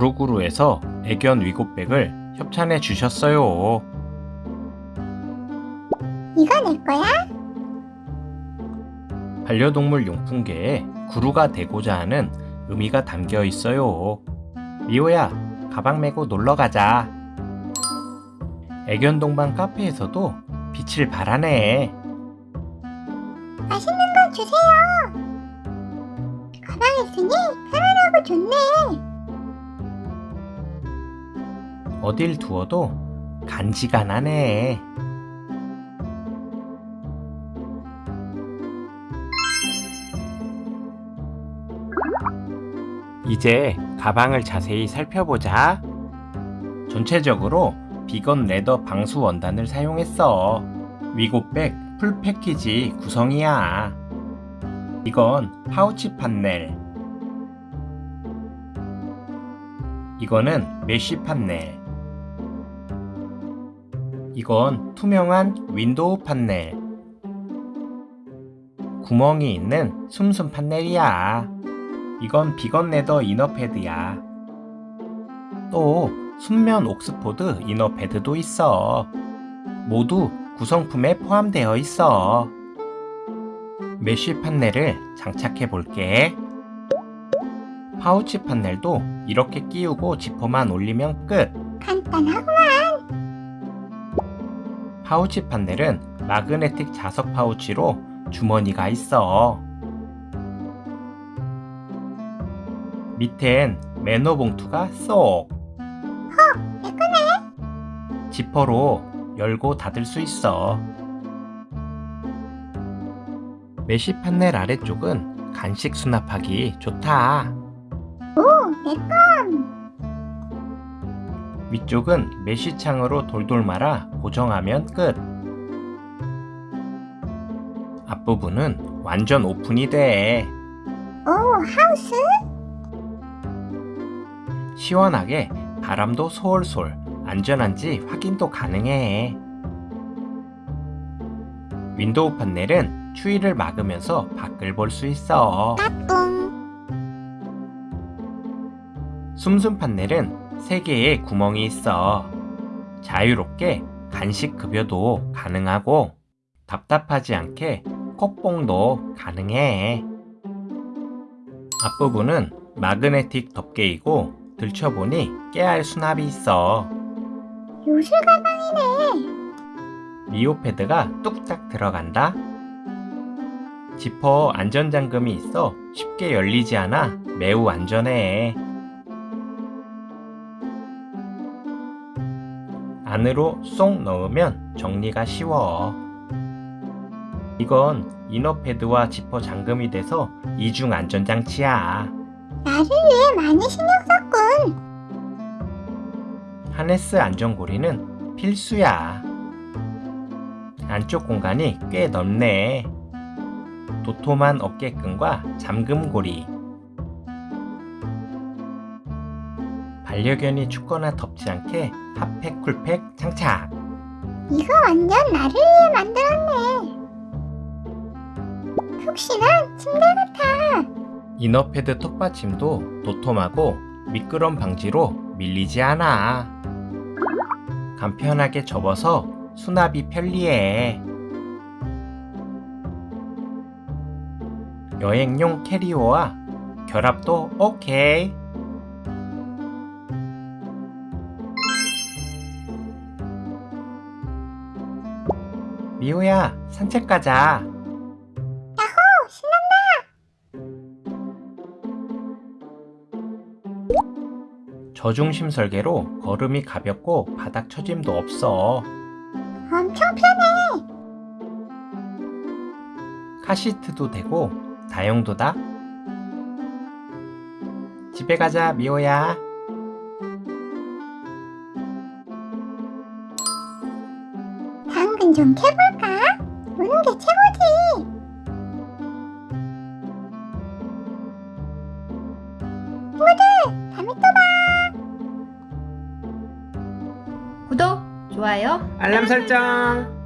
미호님께서 애견 위고백을 협찬해 주셨어요. 이거 내 거야? 반려동물 용품계에 구루가 되고자 하는 의미가 담겨 있어요. 미호야, 가방 메고 놀러 가자. 애견 동반 카페에서도 빛을 발하네. 맛있는 거 주세요. 가방에 있으니 편안하고 좋네. 어딜 두어도 간지가 나네. 이제 가방을 자세히 살펴보자. 전체적으로 비건 레더 방수 원단을 사용했어. 위고백 풀 패키지 구성이야. 이건 파우치 판넬. 이거는 mesh 판넬. 이건 투명한 window 판넬. 구멍이 있는 숨숨 판넬이야. 이건 vegan leather inner 패드야. 또 순면 Oxford inner 패드도 있어. 모두 구성품에 포함되어 있어. mesh 판넬을 장착해 볼게. 파우치 판넬도 이렇게 끼우고 지퍼만 올리면 끝. 간단하구만. 파우치 판넬은 magnetic 자석 파우치로 주머니가 있어. 밑엔 매너 봉투가 쏙. 내 거네. 지퍼로 열고 닫을 수 있어. mesh 판넬 아래쪽은 간식 수납하기 좋다. 오, 내 거. 위쪽은 mesh 창으로 돌돌 말아 고정하면 끝. 앞부분은 완전 오픈이 돼. 오, 하우스? 시원하게 바람도 솔솔 안전한지 확인도 가능해. window 판넬은 추위를 막으면서 밖을 볼 수 있어. 까꿍. 숨숨 판넬은 3개의 구멍이 있어. 자유롭게 간식 급여도 가능하고 답답하지 않게 콧봉도 가능해. 앞부분은 마그네틱 덮개이고 들춰보니 깨알 수납이 있어. 요술 가방이네. 미오 패드가 뚝딱 들어간다. 지퍼 안전잠금이 있어 쉽게 열리지 않아 매우 안전해. 안으로 쏙 넣으면 정리가 쉬워. 이건 이너 패드와 지퍼 잠금이 돼서 이중 안전장치야. 나를 위해 많이 신경 썼군. 하네스 안전고리는 필수야. 안쪽 공간이 꽤 넓네. 도톰한 어깨끈과 잠금고리. 반려견이 춥거나 덥지 않게 핫팩 쿨팩 장착. 이거 완전 나를 위해 만들었네. 푹신한 침대 같아. 이너패드 턱받침도 도톰하고 미끄럼 방지로 밀리지 않아. 간편하게 접어서 수납이 편리해. 여행용 캐리어와 결합도 오케이. 미호야, 산책 가자. 야호, 신난다. 저중심 설계로 걸음이 가볍고 바닥 처짐도 없어. 엄청 편해. 카시트도 되고 다용도다. 집에 가자 미호야. 당근 좀 캐볼까? 노는 게 최고지. 친구들, 다음에 또 봐. 구독, 좋아요, 알람 설정.